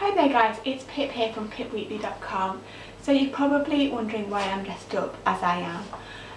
Hi there guys, it's Pip here from pipwheatley.com. So you're probably wondering why I'm dressed up as I am.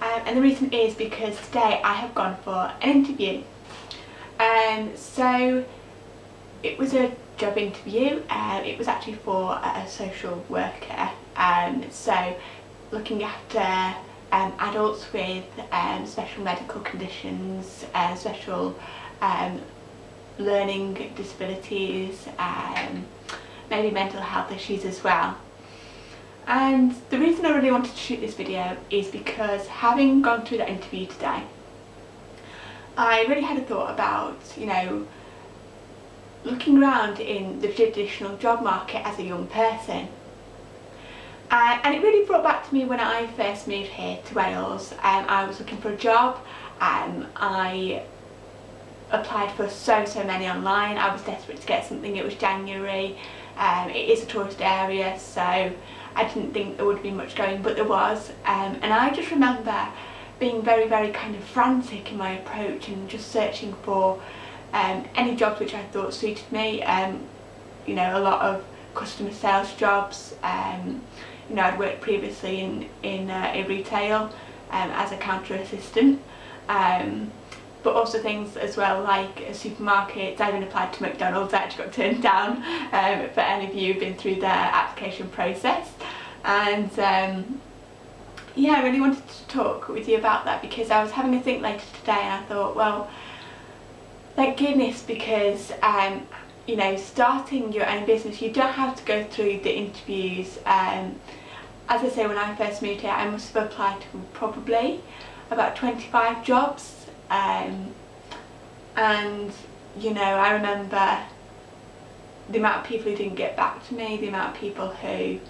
Um, and the reason is because today I have gone for an interview. Um, so it was a job interview, uh, it was actually for a social worker. Um, so looking after um, adults with um, special medical conditions, uh, special um, learning disabilities, um, maybe mental health issues as well. And the reason I really wanted to shoot this video is because having gone through that interview today, I really had a thought about, you know, looking around in the traditional job market as a young person. Uh, and it really brought back to me when I first moved here to Wales. Um, I was looking for a job. Um, I applied for so so many online I was desperate to get something it was January um, it is a tourist area so I didn't think there would be much going but there was. Um, and I just remember being very very kind of frantic in my approach and just searching for um, any jobs which I thought suited me. Um, you know a lot of customer sales jobs. Um, you know I'd worked previously in in, uh, in retail um, as a counter assistant. Um, but also things as well like a supermarket. I even applied to McDonald's, I actually got turned down um, for any of you who've been through their application process. And um, yeah, I really wanted to talk with you about that because I was having a think later today and I thought, well, thank goodness because um, you know, starting your own business, you don't have to go through the interviews. Um, as I say, when I first moved here, I must have applied to probably about 25 jobs um, and you know I remember the amount of people who didn't get back to me, the amount of people who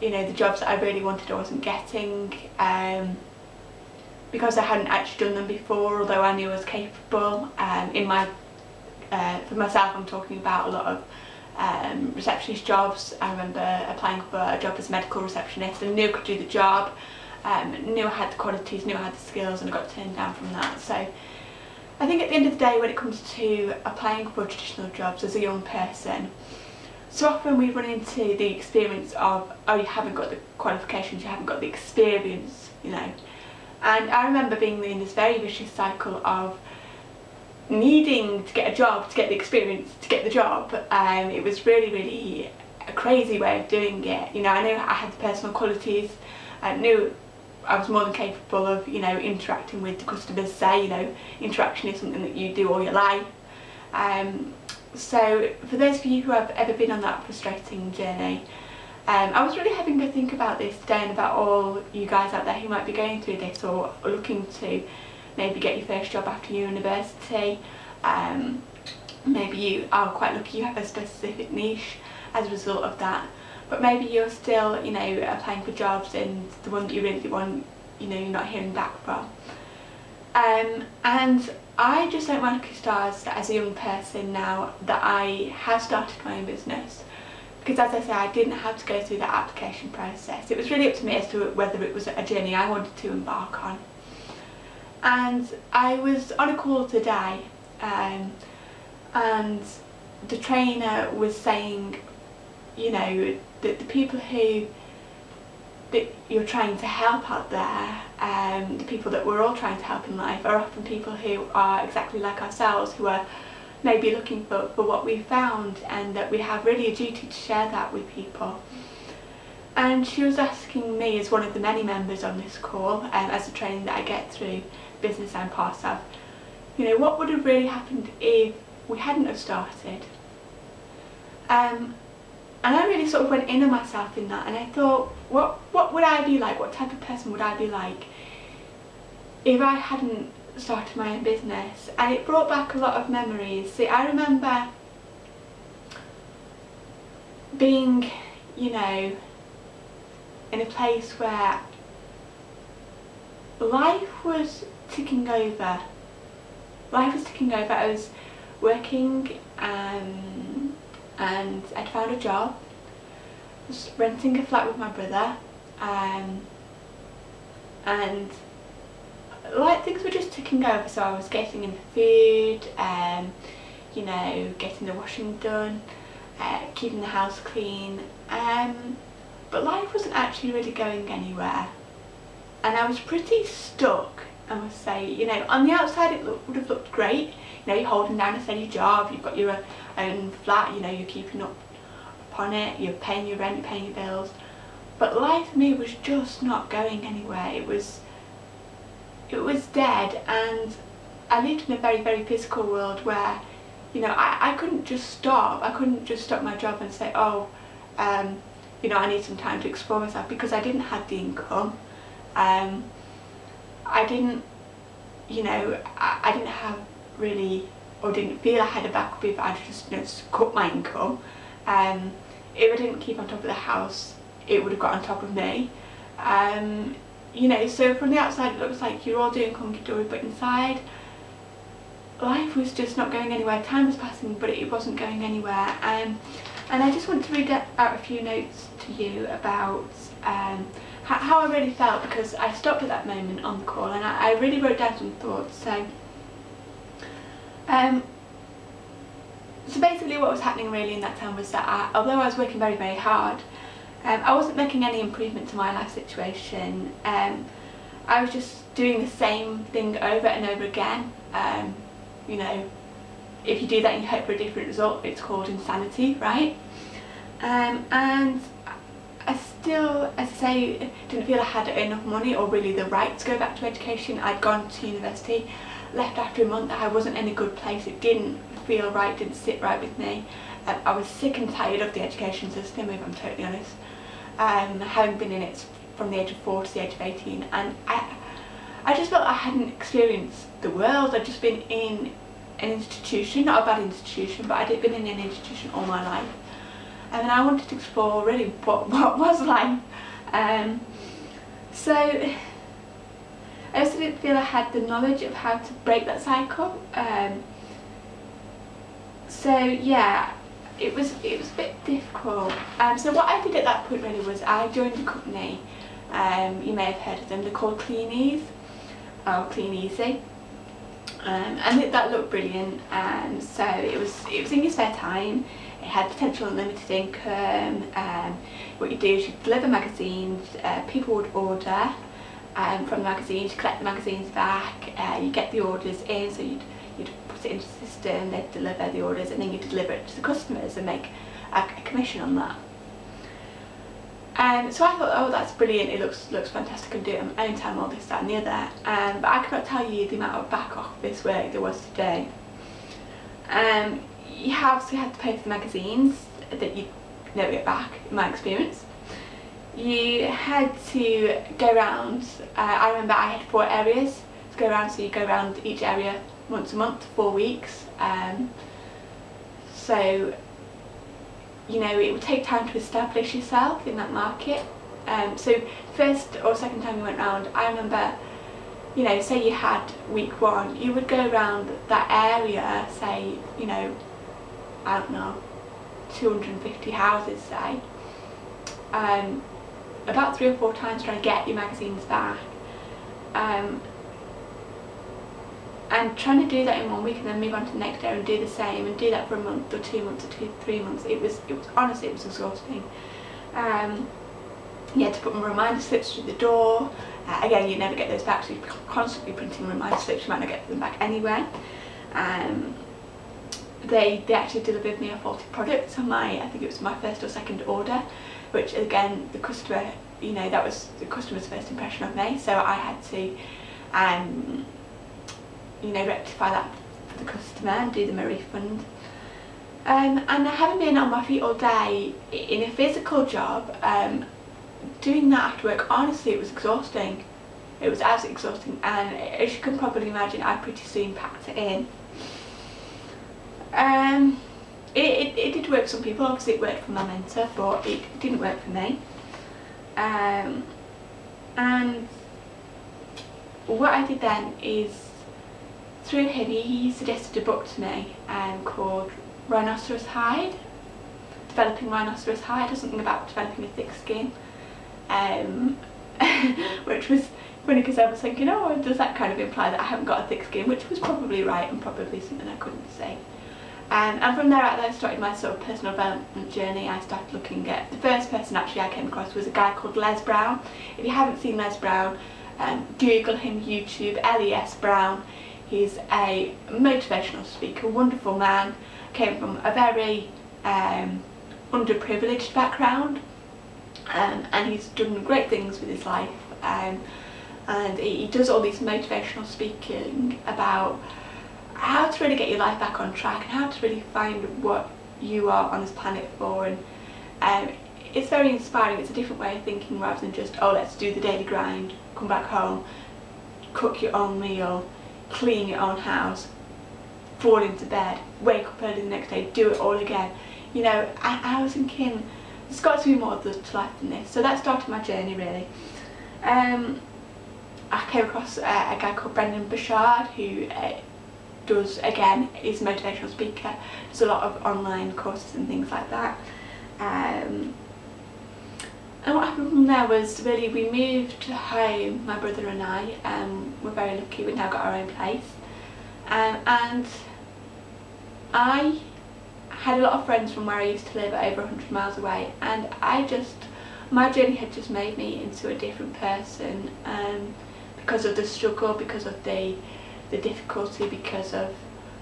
you know the jobs that I really wanted I wasn't getting um, because I hadn't actually done them before although I knew I was capable. Um, in my uh, for myself I'm talking about a lot of um, receptionist jobs. I remember applying for a job as a medical receptionist and knew I could do the job um, knew I had the qualities, knew I had the skills and I got turned down from that. So I think at the end of the day when it comes to applying for traditional jobs as a young person, so often we run into the experience of, oh you haven't got the qualifications, you haven't got the experience, you know. And I remember being in this very vicious cycle of needing to get a job, to get the experience, to get the job. Um, it was really, really a crazy way of doing it. You know, I knew I had the personal qualities, I knew I was more than capable of, you know, interacting with the customers, say, you know, interaction is something that you do all your life. Um, so for those of you who have ever been on that frustrating journey, um, I was really having to think about this today and about all you guys out there who might be going through this or looking to maybe get your first job after university. Um, maybe you are quite lucky you have a specific niche as a result of that but maybe you're still you know applying for jobs and the one that you really want you know you're not hearing back from. Um, and I just don't want to stars as a young person now that I have started my own business. Because as I say I didn't have to go through that application process. It was really up to me as to whether it was a journey I wanted to embark on. And I was on a call today um, and the trainer was saying you know the, the people who that you're trying to help out there, um, the people that we're all trying to help in life are often people who are exactly like ourselves, who are maybe looking for, for what we found and that we have really a duty to share that with people. And she was asking me as one of the many members on this call, um, as a training that I get through business I'm part of, you know, what would have really happened if we hadn't have started? Um, and I really sort of went in on myself in that and I thought what what would I be like? What type of person would I be like if I hadn't started my own business? And it brought back a lot of memories. See I remember being you know in a place where life was ticking over. Life was ticking over. I was working um, and I'd found a job, I was renting a flat with my brother um, and like things were just ticking over so I was getting in the food, um, you know, getting the washing done uh, keeping the house clean, um, but life wasn't actually really going anywhere. And I was pretty stuck, I must say. You know, on the outside it look, would have looked great. You know, you're holding down a steady job, you've got your own flat, you know, you're keeping up upon it, you're paying your rent, you're paying your bills. But life for me was just not going anywhere. It was, it was dead and I lived in a very, very physical world where, you know, I, I couldn't just stop. I couldn't just stop my job and say, oh, um, you know, I need some time to explore myself because I didn't have the income. Um, I didn't, you know, I, I didn't have really, or didn't feel I had a backup if I'd just, you know, cut my income. Um, if I didn't keep on top of the house, it would have got on top of me. Um, you know, so from the outside it looks like you're all doing hunky-dory, but inside life was just not going anywhere. Time was passing, but it wasn't going anywhere. Um, and I just want to read out a few notes to you about um, how, I really felt because I stopped at that moment on the call and I, I really wrote down some thoughts. So, um, so basically what was happening really in that time was that I, although I was working very, very hard, um, I wasn't making any improvement to my life situation. Um, I was just doing the same thing over and over again. Um, you know, if you do that and you hope for a different result, it's called insanity, right? Um, and I still, as I say, didn't feel I had enough money or really the right to go back to education. I'd gone to university, left after a month, I wasn't in a good place, it didn't feel right, didn't sit right with me. Um, I was sick and tired of the education system, if I'm totally honest. Um, having been in it from the age of 4 to the age of 18 and I, I just felt I hadn't experienced the world. I'd just been in an institution, not a bad institution, but I'd been in an institution all my life. And I wanted to explore really what, what was life. Um, so I also didn't feel I had the knowledge of how to break that cycle. Um, so yeah, it was it was a bit difficult. Um, so what I did at that point really was I joined a company. Um, you may have heard of them. They're called Clean or Kleeneze. Um, and it, that looked brilliant and so it was it was in your spare time it had potential unlimited income um, what you do is you deliver magazines uh, people would order um, from the magazines you collect the magazines back uh, you get the orders in so you'd, you'd put it into the system they'd deliver the orders and then you deliver it to the customers and make a, a commission on that um, so I thought, oh that's brilliant, it looks looks fantastic, I'm doing it at my own time, all this, that and the other. Um, but I cannot tell you the amount of back office work there was today. Um, you have you had to pay for the magazines that you never get back, in my experience. You had to go around, uh, I remember I had four areas to go around, so you go around each area once a month, four weeks. Um, so you know, it would take time to establish yourself in that market. Um, so first or second time you went round, I remember, you know, say you had week one, you would go around that area, say, you know, I don't know, 250 houses, say, um, about three or four times trying to get your magazines back. Um, and trying to do that in one week and then move on to the next day and do the same and do that for a month or two months or two three months it was it was honestly it was exhausting. Um you had to put reminder slips through the door. Uh, again you never get those back so you're constantly printing reminder slips you might not get them back anyway um they they actually delivered me a faulty product on my i think it was my first or second order which again the customer you know that was the customer's first impression of me so i had to um you know, rectify that for the customer and do them a refund. Um, and having been on my feet all day in a physical job, um, doing that after work, honestly it was exhausting. It was absolutely exhausting and as you can probably imagine I pretty soon packed it in. Um, it, it, it did work for some people, obviously it worked for my mentor but it didn't work for me. Um, and what I did then is through him he suggested a book to me um, called Rhinoceros Hide, Developing Rhinoceros Hide or something about developing a thick skin, um, which was funny because I was thinking, oh, does that kind of imply that I haven't got a thick skin, which was probably right and probably something I couldn't say. Um, and from there out, I started my sort of personal development journey. I started looking at, the first person actually I came across was a guy called Les Brown. If you haven't seen Les Brown, um, Google him YouTube, Les Brown. He's a motivational speaker, wonderful man, came from a very um, underprivileged background um, and he's done great things with his life um, and he, he does all these motivational speaking about how to really get your life back on track and how to really find what you are on this planet for and um, it's very inspiring, it's a different way of thinking rather than just oh let's do the daily grind, come back home, cook your own meal, clean your own house, fall into bed, wake up early the next day, do it all again. You know, I, I was thinking there's got to be more to life than this. So that started my journey really. Um, I came across a guy called Brendon Burchard who uh, does, again, is motivational speaker, does a lot of online courses and things like that. Um, and what happened from there was really we moved home, my brother and I, um, we're very lucky, we've now got our own place. Um, and I had a lot of friends from where I used to live over 100 miles away and I just, my journey had just made me into a different person um, because of the struggle, because of the, the difficulty, because of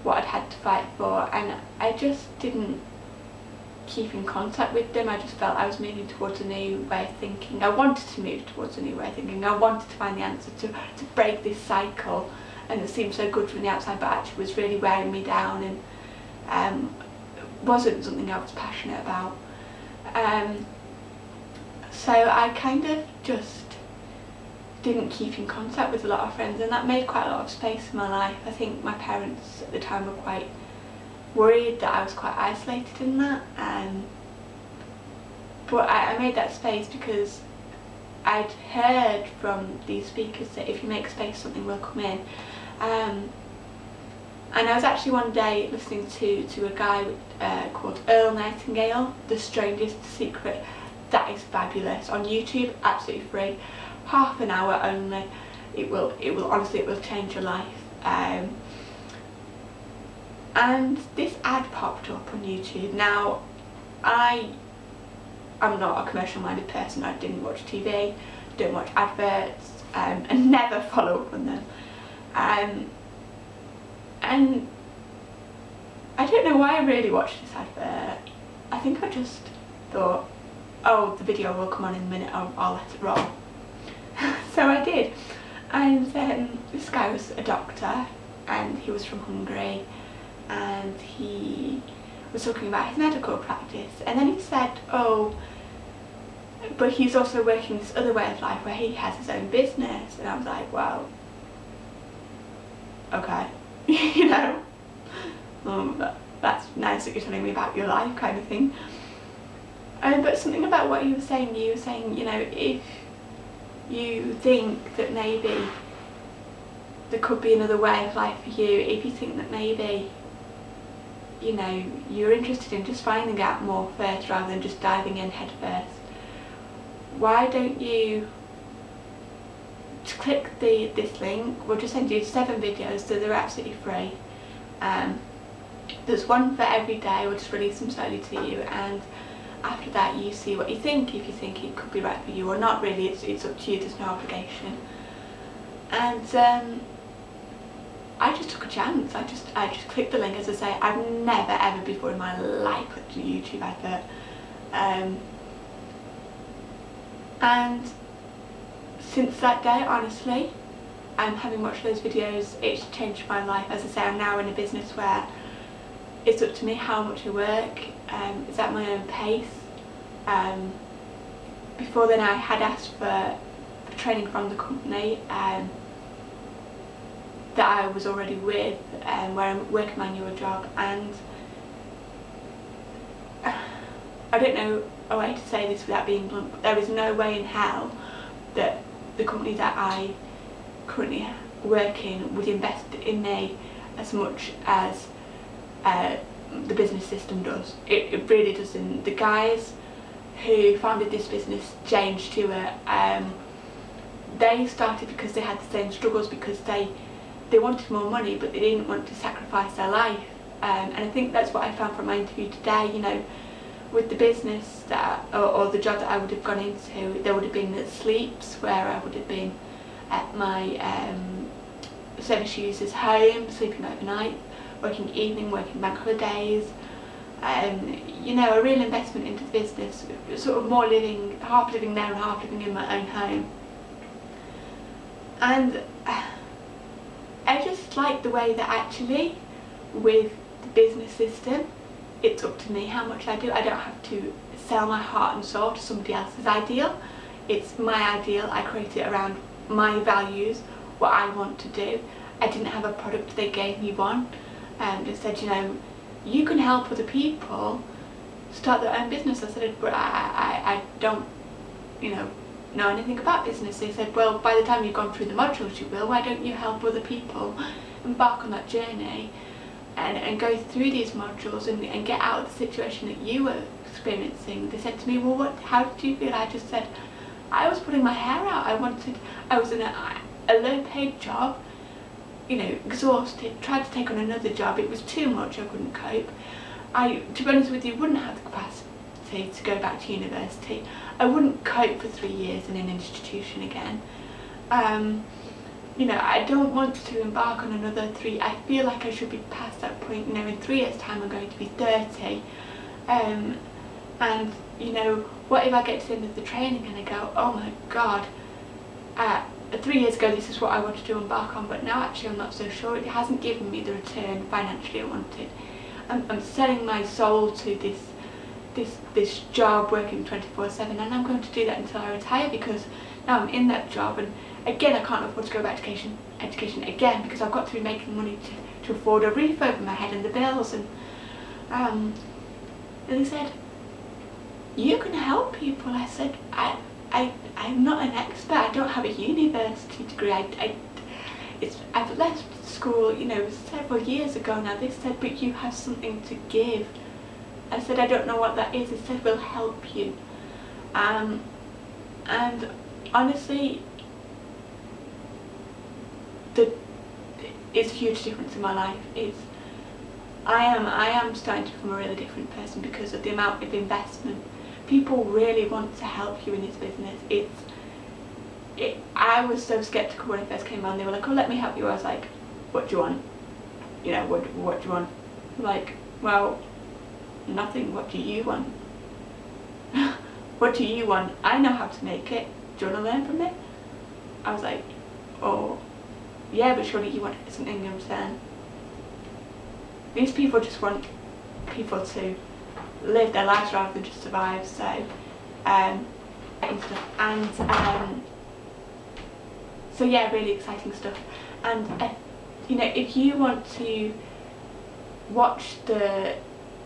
what I'd had to fight for and I just didn't keep in contact with them. I just felt I was moving towards a new way of thinking. I wanted to move towards a new way of thinking. I wanted to find the answer to, to break this cycle and it seemed so good from the outside but actually was really wearing me down and um, wasn't something I was passionate about. Um, so I kind of just didn't keep in contact with a lot of friends and that made quite a lot of space in my life. I think my parents at the time were quite worried that I was quite isolated in that um, but I, I made that space because I'd heard from these speakers that if you make space something will come in um, and I was actually one day listening to, to a guy uh, called Earl Nightingale, The Strangest Secret. That is fabulous. On YouTube, absolutely free. Half an hour only. It will, it will honestly, it will change your life. Um, and this ad popped up on YouTube. Now, I I'm not a commercial minded person. I didn't watch TV, don't watch adverts, um, and never follow up on them. Um, and I don't know why I really watched this advert. I think I just thought, oh, the video will come on in a minute, I'll, I'll let it roll. so I did. And um, this guy was a doctor and he was from Hungary and he was talking about his medical practice and then he said, oh, but he's also working this other way of life where he has his own business and I was like, well, okay, you know, um, that's nice that you're telling me about your life kind of thing. Um, but something about what you were saying, you were saying, you know, if you think that maybe there could be another way of life for you, if you think that maybe, you know, you're interested in just finding out more first rather than just diving in head first, why don't you click the this link? We'll just send you seven videos so they're absolutely free. Um, there's one for every day we'll just release them slowly to you and after that you see what you think if you think it could be right for you or not really. It's, it's up to you. There's no obligation. And um, I just took a chance. I just I just clicked the link. As I say I've never ever before in my life clicked a YouTube advert. Um, and since that day, honestly, and having watched those videos, it's changed my life. As I say, I'm now in a business where it's up to me how much I work, um, it's at my own pace. Um, before then I had asked for, for training from the company um, that I was already with, um, where I'm working my newer job and I don't know a way to say this without being blunt, but there is no way in hell that the company that I currently work in would invest in me as much as uh, the business system does. It, it, really doesn't. The guys who founded this business, Jane Stewart, um, they started because they had the same struggles because they they wanted more money but they didn't want to sacrifice their life Um, and I think that's what I found from my interview today, you know, with the business that or, or, the job that I would have gone into, there would have been the sleeps where I would have been at my um, service user's home, sleeping overnight, working evening, working bank holidays, um, you know, a real investment into the business, sort of more living, half living there and half living in my own home. And uh, I just like the way that actually with the business system, it's up to me how much I do. I don't have to sell my heart and soul to somebody else's ideal. It's my ideal. I create it around my values, what I want to do. I didn't have a product they gave me one and they said, you know, you can help other people start their own business. I said, but I, I, I don't, you know, know anything about business. They said, well, by the time you've gone through the modules you will, why don't you help other people embark on that journey and, and go through these modules and, and get out of the situation that you were experiencing. They said to me, well, what? how did you feel? I just said, I was putting my hair out. I wanted, I was in a, a low paid job, you know, exhausted, tried to take on another job. It was too much, I couldn't cope. I, to be honest with you, wouldn't have the capacity to go back to university. I wouldn't cope for three years in an institution again. Um, you know, I don't want to embark on another three, I feel like I should be past that point, you know, in three years time I'm going to be 30. Um, and, you know, what if I get to the end of the training and I go, oh my god, uh, three years ago this is what I wanted to embark on, but now actually I'm not so sure. It hasn't given me the return financially I wanted. I'm, I'm selling my soul to this this this job working 24-7 and I'm going to do that until I retire because now I'm in that job and again I can't afford to go back to education, education again because I've got to be making money to, to afford a roof over my head and the bills and um, and he said you can help people I said I, I'm not an expert I don't have a university degree I, I it's, I've left school you know several years ago now they said but you have something to give I said I don't know what that is. they said we'll help you. Um, and honestly, the it's a huge difference in my life. It's I am I am starting to become a really different person because of the amount of investment. People really want to help you in this business. It's it, I was so skeptical when I first came on. They were like, "Oh, let me help you." I was like, "What do you want? You know, what what do you want?" Like, well, nothing. What do you want? what do you want? I know how to make it. Do you want to learn from me? I was like, oh, yeah, but surely you want something I'm saying. These people just want people to live their lives rather than just survive, so, um, and, um, so yeah, really exciting stuff. And, uh, you know, if you want to watch the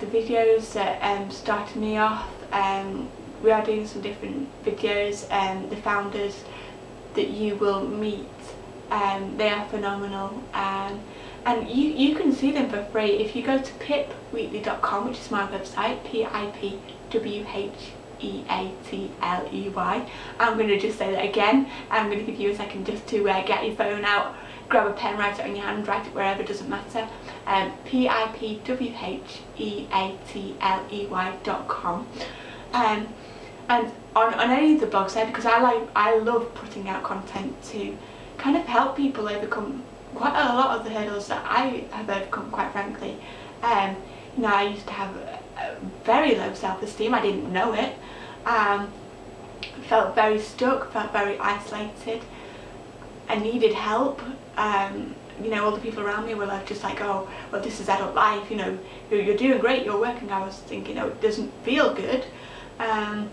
the videos that um, started me off. Um, we are doing some different videos. Um, the founders that you will meet, um, they are phenomenal. Um, and you, you can see them for free if you go to pipwheatley.com, which is my website, P-I-P-W-H-E-A-T-L-E-Y. I'm going to just say that again. I'm going to give you a second just to uh, get your phone out grab a pen, write it on your hand, write it wherever, doesn't matter. Um, P-I-P-W-H-E-A-T-L-E-Y dot com. Um, and on, on any of the blogs there, because I like, I love putting out content to kind of help people overcome quite a lot of the hurdles that I have overcome, quite frankly. Um, you know, I used to have very low self-esteem, I didn't know it. Um, felt very stuck, felt very isolated. I needed help. Um, you know, all the people around me were like, just like, oh, well, this is adult life, you know, you're, you're doing great, you're working. I was thinking, oh, it doesn't feel good. Um,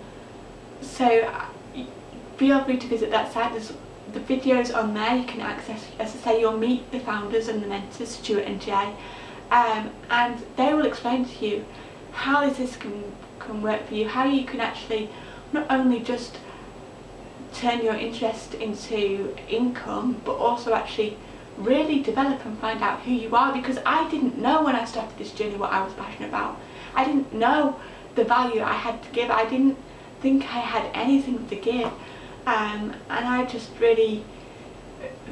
so feel free to visit that site. There's the videos on there you can access. As I say, you'll meet the founders and the mentors, Stuart and Jay, um, and they will explain to you how this can, can work for you, how you can actually not only just turn your interest into income but also actually really develop and find out who you are because I didn't know when I started this journey what I was passionate about. I didn't know the value I had to give. I didn't think I had anything to give um, and I just really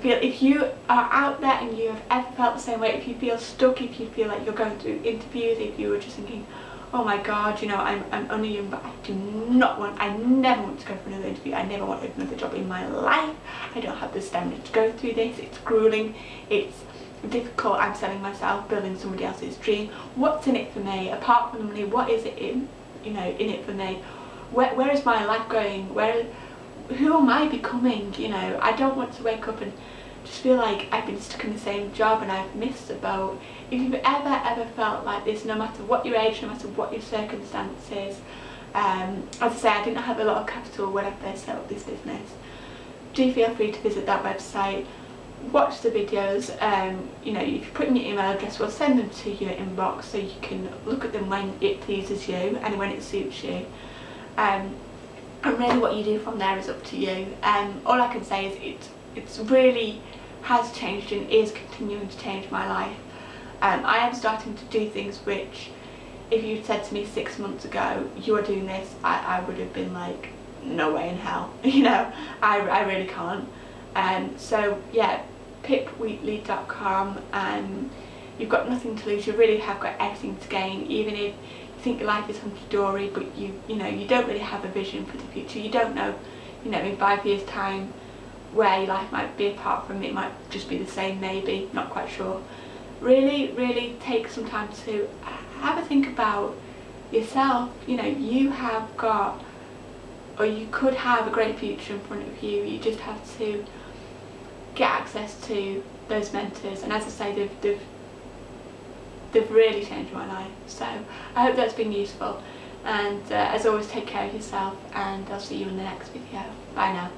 feel if you are out there and you have ever felt the same way, if you feel stuck, if you feel like you're going through interviews, if you were just thinking, oh my god, you know, I'm, I'm only young, but I do not want, I never want to go for another interview, I never want another job in my life, I don't have the stamina to go through this, it's grueling, it's difficult, I'm selling myself, building somebody else's dream, what's in it for me, apart from the money, what is it in, you know, in it for me, where, where is my life going, where, who am I becoming, you know, I don't want to wake up and just feel like I've been stuck in the same job and I've missed the boat. If you've ever, ever felt like this, no matter what your age, no matter what your circumstances, um, as I say, I didn't have a lot of capital when I first set up this business. Do feel free to visit that website, watch the videos, um, you know, if you put in your email address, we'll send them to your inbox so you can look at them when it pleases you and when it suits you. Um, and really what you do from there is up to you. Um, all I can say is it it's really has changed and is continuing to change my life. Um, I am starting to do things which if you'd said to me six months ago you are doing this I, I would have been like no way in hell you know I, I really can't um, so yeah pipwheatley.com and um, you've got nothing to lose you really have got everything to gain even if think life is hunky-dory but you you know you don't really have a vision for the future. You don't know you know in five years time where your life might be apart from it might just be the same maybe not quite sure. Really really take some time to have a think about yourself. You know you have got or you could have a great future in front of you. You just have to get access to those mentors. And as I say they've, they've they've really changed my life so I hope that's been useful. And uh, as always take care of yourself and I'll see you in the next video. Bye now